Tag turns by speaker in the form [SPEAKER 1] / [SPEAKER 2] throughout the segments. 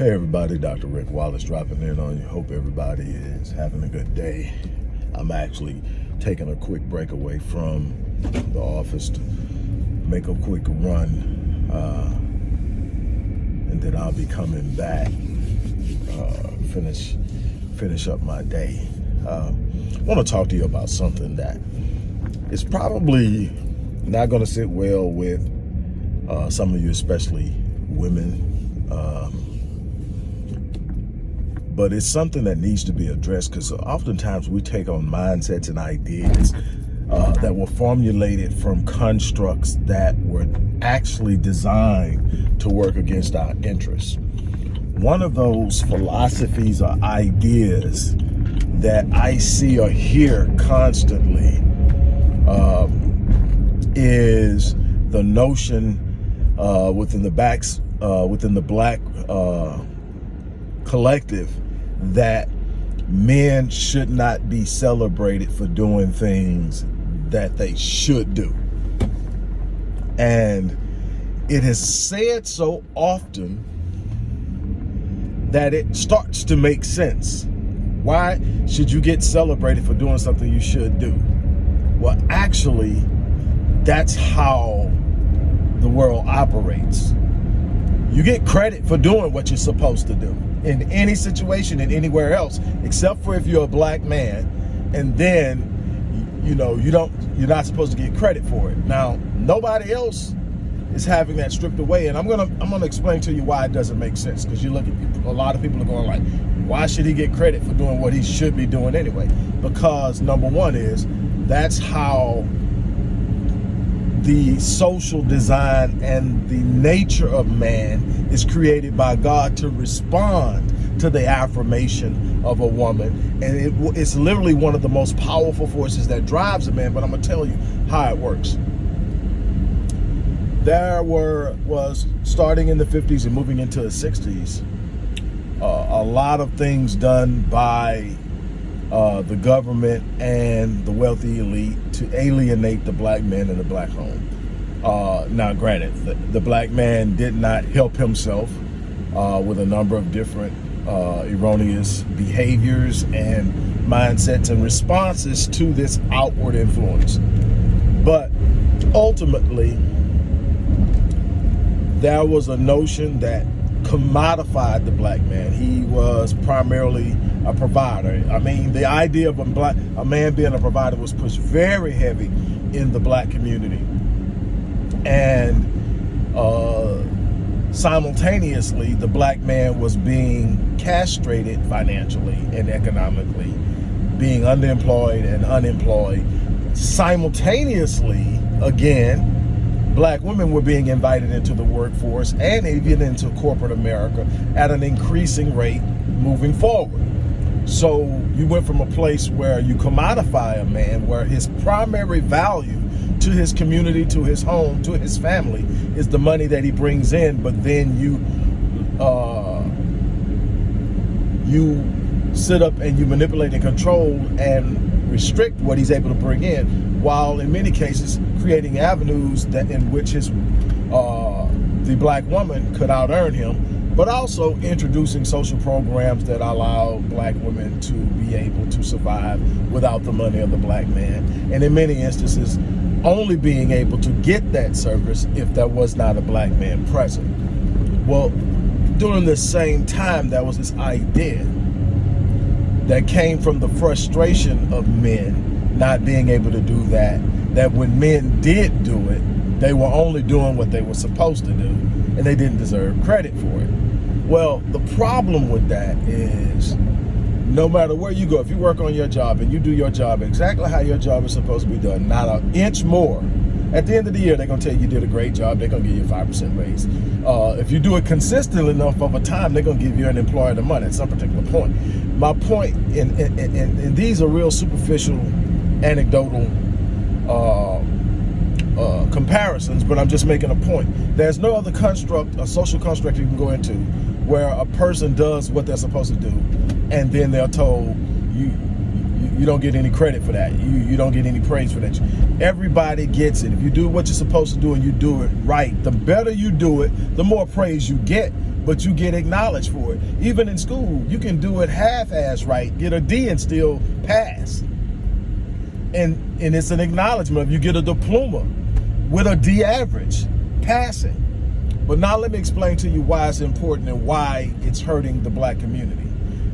[SPEAKER 1] Hey everybody, Dr. Rick Wallace dropping in on you. Hope everybody is having a good day. I'm actually taking a quick break away from the office to make a quick run. Uh, and then I'll be coming back, uh, finish, finish up my day. Uh, I want to talk to you about something that is probably not going to sit well with uh, some of you, especially women. But it's something that needs to be addressed because oftentimes we take on mindsets and ideas uh, that were formulated from constructs that were actually designed to work against our interests. One of those philosophies or ideas that I see or hear constantly um, is the notion uh, within the backs uh, within the black uh, collective that men should not be celebrated for doing things that they should do. And it is said so often that it starts to make sense. Why should you get celebrated for doing something you should do? Well, actually, that's how the world operates. You get credit for doing what you're supposed to do in any situation and anywhere else, except for if you're a black man, and then you know you don't you're not supposed to get credit for it. Now nobody else is having that stripped away, and I'm gonna I'm gonna explain to you why it doesn't make sense. Because you look at people, a lot of people are going like, why should he get credit for doing what he should be doing anyway? Because number one is that's how the social design and the nature of man is created by God to respond to the affirmation of a woman. And it, it's literally one of the most powerful forces that drives a man, but I'm gonna tell you how it works. There were, was starting in the 50s and moving into the 60s, uh, a lot of things done by uh, the government and the wealthy elite to alienate the black man in the black home. Uh, now, granted, the, the, black man did not help himself uh, with a number of different uh, erroneous behaviors and mindsets and responses to this outward influence. But ultimately, there was a notion that commodified the black man. He was primarily a provider. I mean, the idea of a black a man being a provider was pushed very heavy in the black community. And uh, simultaneously, the black man was being castrated financially and economically, being underemployed and unemployed. Simultaneously, again, black women were being invited into the workforce and even into corporate America at an increasing rate moving forward. So you went from a place where you commodify a man, where his primary value to his community, to his home, to his family is the money that he brings in, but then you uh, you sit up and you manipulate and control and restrict what he's able to bring in, while in many cases creating avenues that in which his uh, the black woman could out earn him, but also introducing social programs that allow black women to be able to survive without the money of the black man. And in many instances, only being able to get that service if there was not a black man present. Well, during the same time, there was this idea that came from the frustration of men not being able to do that, that when men did do it, they were only doing what they were supposed to do and they didn't deserve credit for it. Well, the problem with that is no matter where you go, if you work on your job and you do your job exactly how your job is supposed to be done, not an inch more, at the end of the year, they're going to tell you you did a great job. They're going to give you a 5% raise. Uh, if you do it consistently enough over time, they're going to give you an employer the money at some particular point. My point, and, and, and, and these are real superficial, anecdotal uh, uh, comparisons, but I'm just making a point. There's no other construct, a social construct you can go into where a person does what they're supposed to do, and then they're told you you don't get any credit for that. You, you don't get any praise for that. Everybody gets it. If you do what you're supposed to do and you do it right, the better you do it, the more praise you get but you get acknowledged for it. Even in school, you can do it half-ass right, get a D and still pass. And, and it's an acknowledgement of you get a diploma with a D average, passing. But now let me explain to you why it's important and why it's hurting the black community.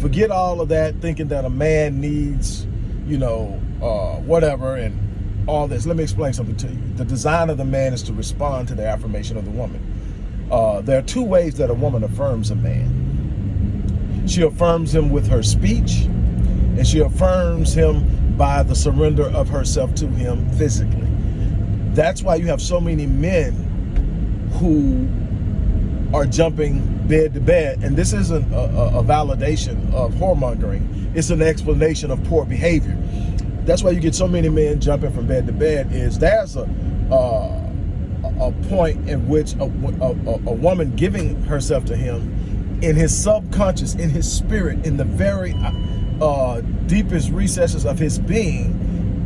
[SPEAKER 1] Forget all of that, thinking that a man needs, you know, uh, whatever, and all this. Let me explain something to you. The design of the man is to respond to the affirmation of the woman. Uh, there are two ways that a woman affirms a man. She affirms him with her speech, and she affirms him by the surrender of herself to him physically. That's why you have so many men who are jumping bed to bed. And this isn't a, a, validation of whoremongering. It's an explanation of poor behavior that's why you get so many men jumping from bed to bed is there's a uh, a point in which a, a, a, woman giving herself to him in his subconscious, in his spirit, in the very uh, deepest recesses of his being,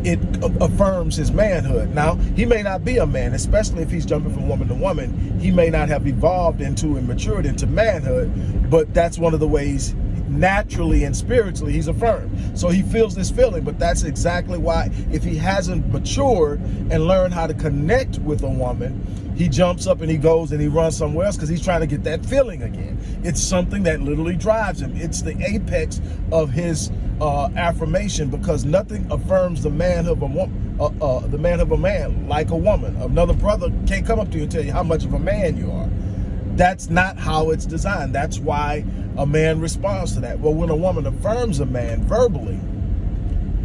[SPEAKER 1] it affirms his manhood. Now, he may not be a man, especially if he's jumping from woman to woman. He may not have evolved into and matured into manhood, but that's one of the ways naturally and spiritually he's affirmed. So he feels this feeling but that's exactly why if he hasn't matured and learned how to connect with a woman he jumps up and he goes and he runs somewhere else because he's trying to get that feeling again. It's something that literally drives him. It's the apex of his uh, affirmation because nothing affirms the man of a woman uh, uh, the man of a man like a woman. Another brother can't come up to you and tell you how much of a man you are that's not how it's designed. That's why a man responds to that. Well, when a woman affirms a man verbally,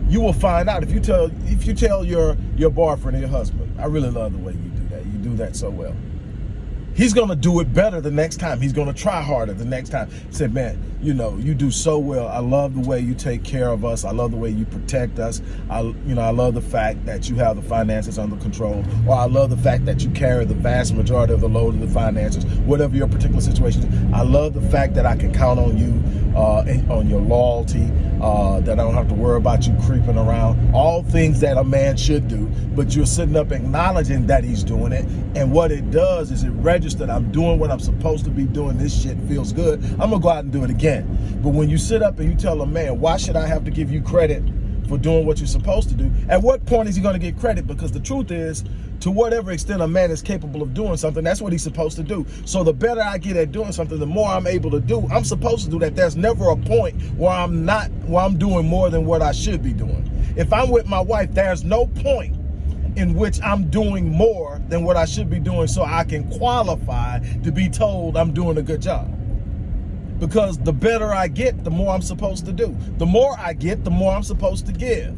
[SPEAKER 1] you will find out if you tell if you tell your your boyfriend or your husband, I really love the way you do that. You do that so well he's going to do it better the next time. He's going to try harder the next time. He said, man, you know, you do so well. I love the way you take care of us. I love the way you protect us. I, you know, I love the fact that you have the finances under control, or I love the fact that you carry the vast majority of the load of the finances, whatever your particular situation is. I love the fact that I can count on you, uh, on your loyalty, uh, that I don't have to worry about you creeping around. All things that a man should do, but you're sitting up acknowledging that he's doing it. And what it does is it registers I'm doing what I'm supposed to be doing. This shit feels good. I'm gonna go out and do it again. But when you sit up and you tell a man, why should I have to give you credit for doing what you're supposed to do? At what point is he gonna get credit? Because the truth is, to whatever extent a man is capable of doing something, that's what he's supposed to do. So the better I get at doing something, the more I'm able to do. I'm supposed to do that. There's never a point where I'm not, where I'm doing more than what I should be doing. If I'm with my wife, there's no point in which I'm doing more than what I should be doing so I can qualify to be told I'm doing a good job. Because the better I get, the more I'm supposed to do. The more I get, the more I'm supposed to give.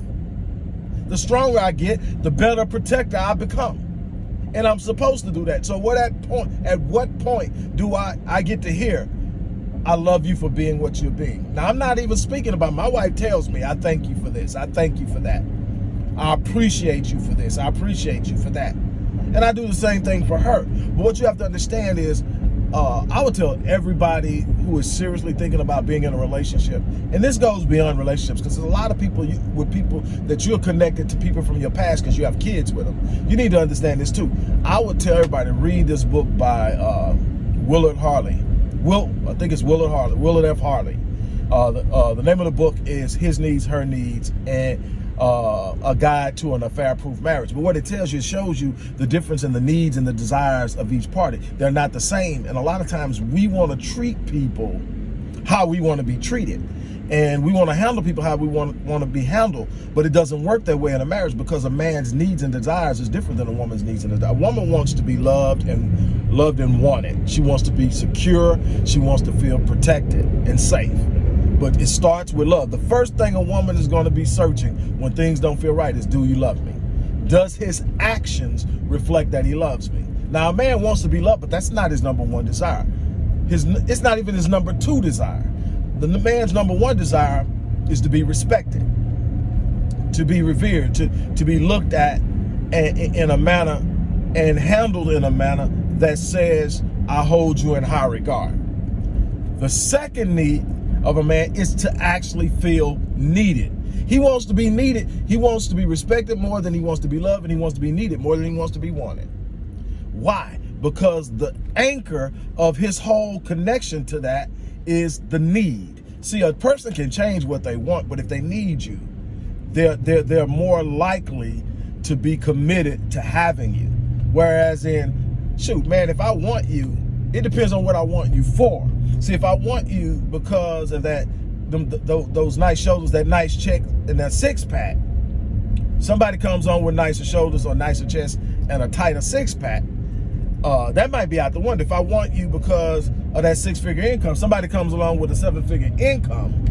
[SPEAKER 1] The stronger I get, the better protector I become. And I'm supposed to do that. So what at point at what point do I, I get to hear, I love you for being what you're being. Now I'm not even speaking about my wife tells me, I thank you for this. I thank you for that. I appreciate you for this. I appreciate you for that. And I do the same thing for her. But what you have to understand is, uh, I would tell everybody who is seriously thinking about being in a relationship, and this goes beyond relationships, because there's a lot of people you, with people that you're connected to people from your past because you have kids with them. You need to understand this too. I would tell everybody read this book by uh, Willard Harley. Will I think it's Willard Harley, Willard F. Harley. Uh, the, uh, the name of the book is His Needs, Her Needs, and uh, a guide to an affair-proof marriage. But what it tells you, it shows you the difference in the needs and the desires of each party. They're not the same. And a lot of times we want to treat people how we want to be treated. And we want to handle people how we want, want to be handled. But it doesn't work that way in a marriage because a man's needs and desires is different than a woman's needs and desires. A woman wants to be loved and loved and wanted. She wants to be secure. She wants to feel protected and safe but it starts with love. The first thing a woman is going to be searching when things don't feel right is, do you love me? Does his actions reflect that he loves me? Now, a man wants to be loved, but that's not his number one desire. His, it's not even his number two desire. The man's number one desire is to be respected, to be revered, to, to be looked at in a manner and handled in a manner that says, I hold you in high regard. The second need of a man is to actually feel needed. He wants to be needed. He wants to be respected more than he wants to be loved, and he wants to be needed more than he wants to be wanted. Why? because the anchor of his whole connection to that is the need. See, a person can change what they want, but if they need you, they're, they're, they're more likely to be committed to having you. Whereas in, shoot, man, if I want you, it depends on what I want you for. See, if I want you because of that, them, th those nice shoulders, that nice check, and that six pack, somebody comes on with nicer shoulders or nicer chest and a tighter six pack, uh, that might be out the window. If I want you because of that six figure income, somebody comes along with a seven figure income,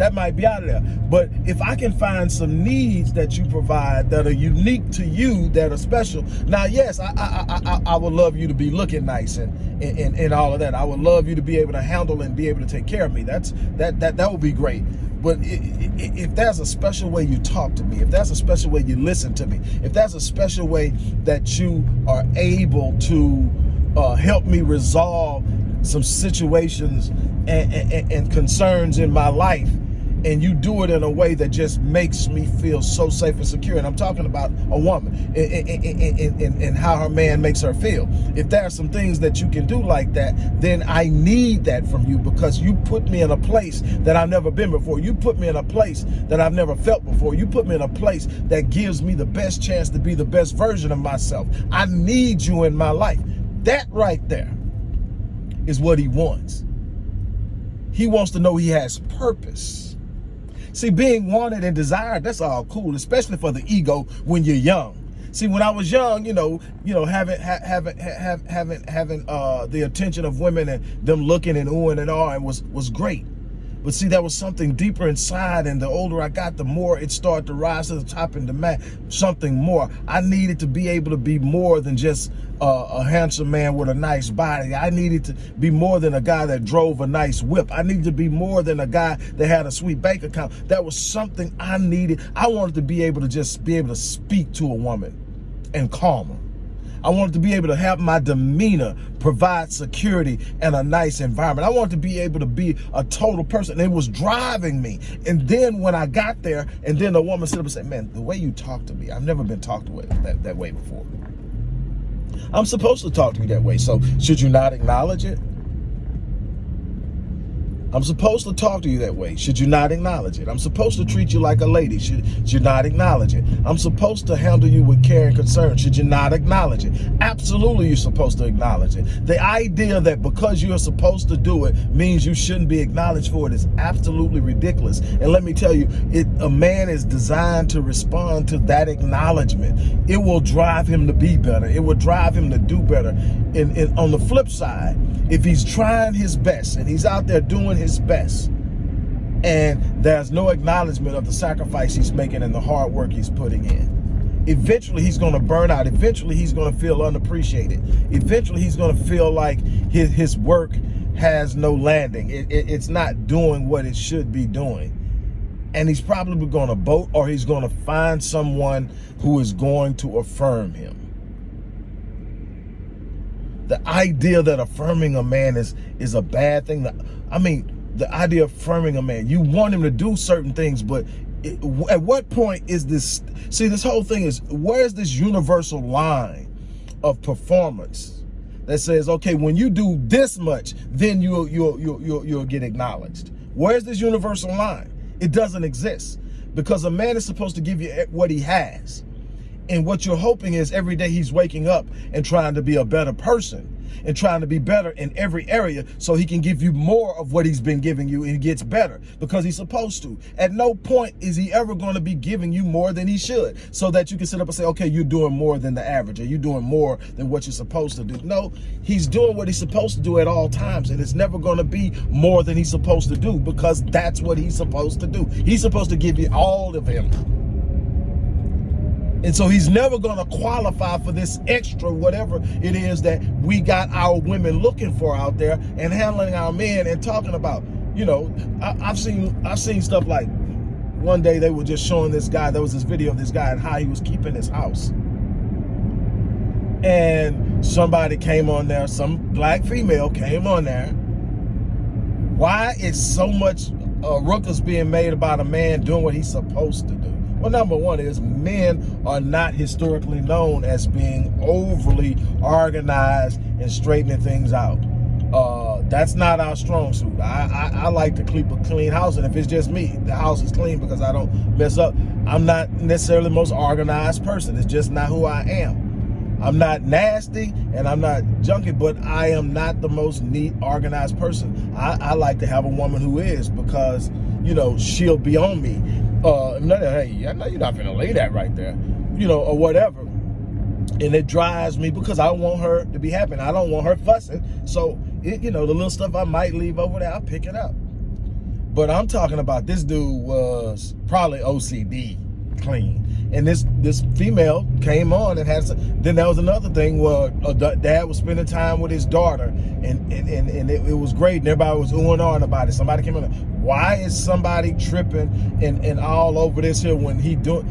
[SPEAKER 1] that might be out of there. But if I can find some needs that you provide that are unique to you, that are special. Now, yes, I I, I, I would love you to be looking nice and, and, and all of that. I would love you to be able to handle and be able to take care of me. That's that that that would be great. But if there's a special way you talk to me, if there's a special way you listen to me, if there's a special way that you are able to uh, help me resolve some situations and, and, and concerns in my life, and you do it in a way that just makes me feel so safe and secure. And I'm talking about a woman and, how her man makes her feel. If there are some things that you can do like that, then I need that from you because you put me in a place that I've never been before. You put me in a place that I've never felt before. You put me in a place that gives me the best chance to be the best version of myself. I need you in my life. That right there is what he wants. He wants to know he has purpose. See, being wanted and desired, that's all cool, especially for the ego when you're young. See, when I was young, you know, you know, having ha having ha having having uh the attention of women and them looking and oohing and all, and was was great. But see, that was something deeper inside. And the older I got, the more it started to rise to the top and demand something more. I needed to be able to be more than just a handsome man with a nice body. I needed to be more than a guy that drove a nice whip. I needed to be more than a guy that had a sweet bank account. That was something I needed. I wanted to be able to just be able to speak to a woman and calm her. I wanted to be able to have my demeanor provide security and a nice environment. I wanted to be able to be a total person. It was driving me. And then when I got there, and then the woman up and said, man, the way you talk to me, I've never been talked to that, that way before. I'm supposed to talk to you that way. So should you not acknowledge it? I'm supposed to talk to you that way. Should you not acknowledge it? I'm supposed to treat you like a lady. Should, should you not acknowledge it? I'm supposed to handle you with care and concern. Should you not acknowledge it? Absolutely, you're supposed to acknowledge it. The idea that because you're supposed to do it means you shouldn't be acknowledged for it is absolutely ridiculous. And let me tell you, it, a man is designed to respond to that acknowledgement. It will drive him to be better. It will drive him to do better. And, and on the flip side, if he's trying his best and he's out there doing his best and there's no acknowledgement of the sacrifice he's making and the hard work he's putting in. Eventually he's going to burn out. Eventually he's going to feel unappreciated. Eventually he's going to feel like his, his work has no landing. It, it, it's not doing what it should be doing. And he's probably going to boat or he's going to find someone who is going to affirm him the idea that affirming a man is is a bad thing. I mean, the idea of affirming a man, you want him to do certain things, but it, at what point is this? See, this whole thing is where's this universal line of performance that says, okay, when you do this much, then you'll you'll you'll you'll, you'll get acknowledged. Where's this universal line? It doesn't exist because a man is supposed to give you what he has. And what you're hoping is every day he's waking up and trying to be a better person and trying to be better in every area so he can give you more of what he's been giving you and he gets better because he's supposed to. At no point is he ever going to be giving you more than he should so that you can sit up and say, okay, you're doing more than the average or you're doing more than what you're supposed to do. No, he's doing what he's supposed to do at all times and it's never going to be more than he's supposed to do because that's what he's supposed to do. He's supposed to give you all of him. And so he's never going to qualify for this extra whatever it is that we got our women looking for out there and handling our men and talking about. You know, I, have seen I've seen stuff like one day they were just showing this guy, there was this video of this guy and how he was keeping his house. And somebody came on there, some black female came on there. Why is so much uh, ruckus being made about a man doing what he's supposed to do? Well, number one is men are not historically known as being overly organized and straightening things out. Uh, that's not our strong suit. I, I, I like to keep a clean house, and if it's just me, the house is clean because I don't mess up. I'm not necessarily the most organized person. It's just not who I am. I'm not nasty and I'm not junky, but I am not the most neat, organized person. I, I like to have a woman who is because, you know, she'll be on me. Uh, hey, I know you're not gonna lay that right there, you know, or whatever. And it drives me because I want her to be happy. And I don't want her fussing. So, it, you know, the little stuff I might leave over there, I'll pick it up. But I'm talking about this dude was probably OCD clean. And this this female came on and had some, then there was another thing where a dad was spending time with his daughter and and, and, and it, it, was great and everybody was oohing on about it. Somebody came in why is somebody tripping and, and all over this here when he doing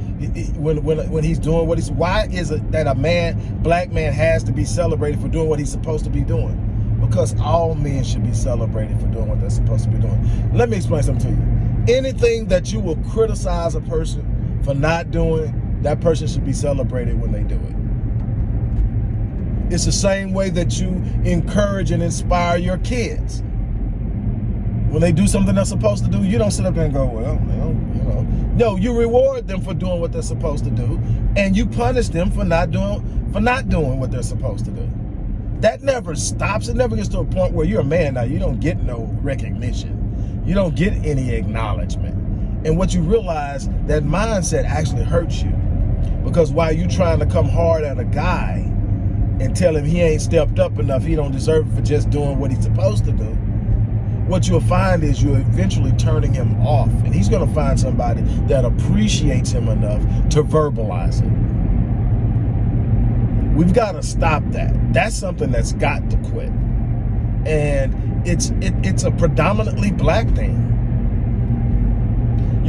[SPEAKER 1] when when when he's doing what he's why is it that a man black man has to be celebrated for doing what he's supposed to be doing? Because all men should be celebrated for doing what they're supposed to be doing. Let me explain something to you. Anything that you will criticize a person for not doing, that person should be celebrated when they do it. It's the same way that you encourage and inspire your kids. When they do something they're supposed to do, you don't sit up there and go, well, you know. No, you reward them for doing what they're supposed to do, and you punish them for not doing for not doing what they're supposed to do. That never stops. It never gets to a point where you're a man now. You don't get no recognition. You don't get any acknowledgement. And what you realize, that mindset actually hurts you. Because while you trying to come hard at a guy and tell him he ain't stepped up enough, he don't deserve it for just doing what he's supposed to do, what you'll find is you're eventually turning him off. And he's going to find somebody that appreciates him enough to verbalize it. We've got to stop that. That's something that's got to quit. And it's it, it's a predominantly black thing.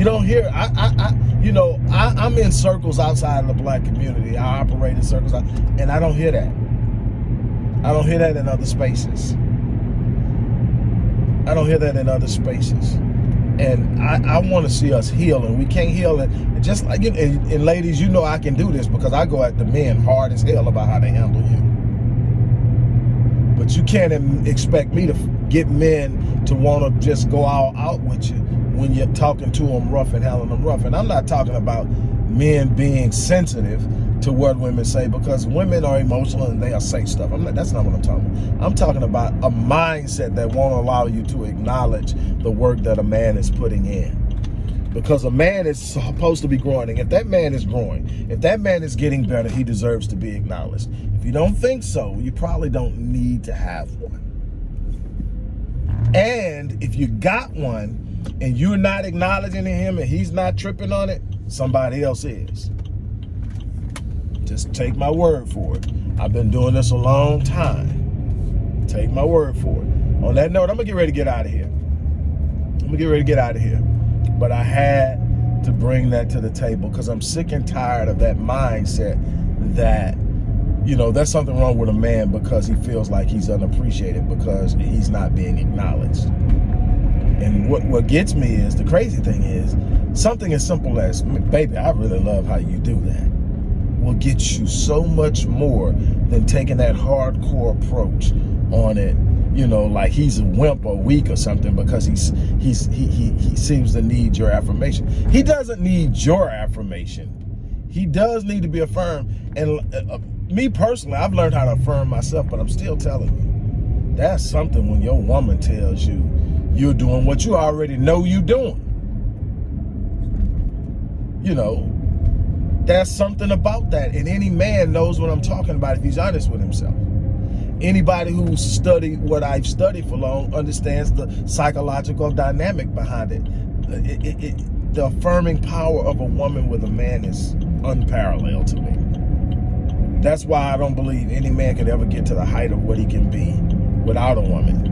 [SPEAKER 1] You don't hear, I, I, I you know, I, am in circles outside of the black community. I operate in circles, and I don't hear that. I don't hear that in other spaces. I don't hear that in other spaces. And I, I want to see us heal, and we can't heal it. Just like, and, and ladies, you know I can do this because I go at the men hard as hell about how they handle you. But you can't expect me to get men to want to just go all out with you when you're talking to them rough and handling them rough. And I'm not talking about men being sensitive to what women say because women are emotional and they are say stuff. I'm not, that's not what I'm talking about. I'm talking about a mindset that won't allow you to acknowledge the work that a man is putting in. Because a man is supposed to be growing. And if that man is growing, if that man is getting better, he deserves to be acknowledged. If you don't think so, you probably don't need to have one. And if you got one, and you're not acknowledging him and he's not tripping on it, somebody else is. Just take my word for it. I've been doing this a long time. Take my word for it. On that note, I'm gonna get ready to get out of here. I'm gonna get ready to get out of here. But I had to bring that to the table because I'm sick and tired of that mindset that you know, there's something wrong with a man because he feels like he's unappreciated because he's not being acknowledged. And what, what gets me is, the crazy thing is, something as simple as, baby, I really love how you do that, will get you so much more than taking that hardcore approach on it, you know, like he's a wimp or weak or something because he's he's he he, he seems to need your affirmation. He doesn't need your affirmation. He does need to be affirmed. And uh, uh me personally, I've learned how to affirm myself, but I'm still telling you, that's something when your woman tells you, you're doing what you already know you're doing. You know, there's something about that. And any man knows what I'm talking about if he's honest with himself. Anybody who's studied what I've studied for long understands the psychological dynamic behind it. It, it, it. The affirming power of a woman with a man is unparalleled to me. That's why I don't believe any man could ever get to the height of what he can be without a woman.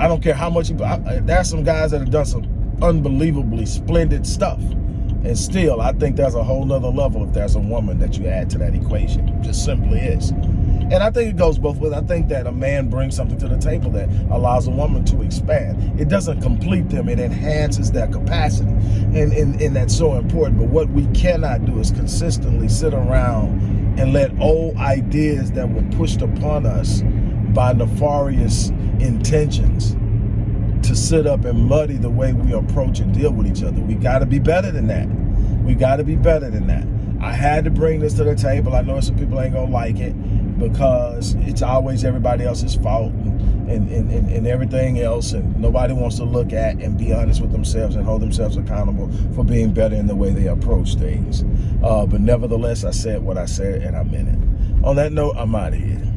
[SPEAKER 1] I don't care how much you, there's some guys that have done some unbelievably splendid stuff. And still, I think there's a whole nother level if there's a woman that you add to that equation. Just simply is. And I think it goes both ways. I think that a man brings something to the table that allows a woman to expand. It doesn't complete them, it enhances their capacity. And, and, and that's so important. But what we cannot do is consistently sit around and let old ideas that were pushed upon us by nefarious intentions to sit up and muddy the way we approach and deal with each other. We got to be better than that. We got to be better than that. I had to bring this to the table. I know some people ain't gonna like it because it's always everybody else's fault and, and, and, and, everything else and nobody wants to look at and be honest with themselves and hold themselves accountable for being better in the way they approach things. Uh, but nevertheless, I said what I said and I meant it. On that note, I'm out of here.